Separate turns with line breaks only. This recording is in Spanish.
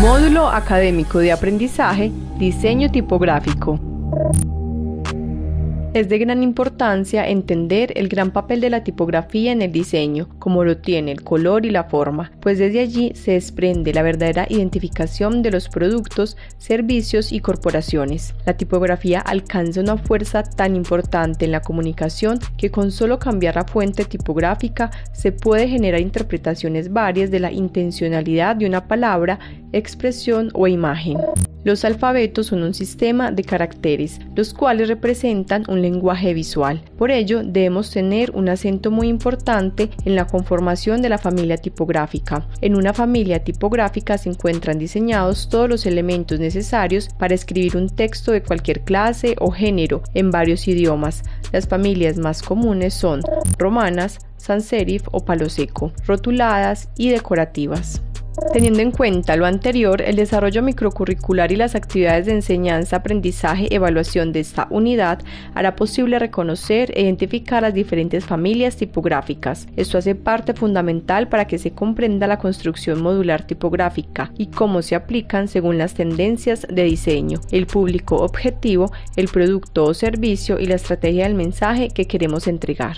Módulo Académico de Aprendizaje, Diseño Tipográfico. Es de gran importancia entender el gran papel de la tipografía en el diseño, como lo tiene el color y la forma, pues desde allí se desprende la verdadera identificación de los productos, servicios y corporaciones. La tipografía alcanza una fuerza tan importante en la comunicación que con solo cambiar la fuente tipográfica se puede generar interpretaciones varias de la intencionalidad de una palabra, expresión o imagen. Los alfabetos son un sistema de caracteres, los cuales representan un lenguaje visual. Por ello, debemos tener un acento muy importante en la conformación de la familia tipográfica. En una familia tipográfica se encuentran diseñados todos los elementos necesarios para escribir un texto de cualquier clase o género en varios idiomas. Las familias más comunes son romanas, sans serif o palo seco, rotuladas y decorativas. Teniendo en cuenta lo anterior, el desarrollo microcurricular y las actividades de enseñanza, aprendizaje, evaluación de esta unidad hará posible reconocer e identificar las diferentes familias tipográficas. Esto hace parte fundamental para que se comprenda la construcción modular tipográfica y cómo se aplican según las tendencias de diseño, el público objetivo, el producto o servicio y la estrategia del mensaje que queremos entregar.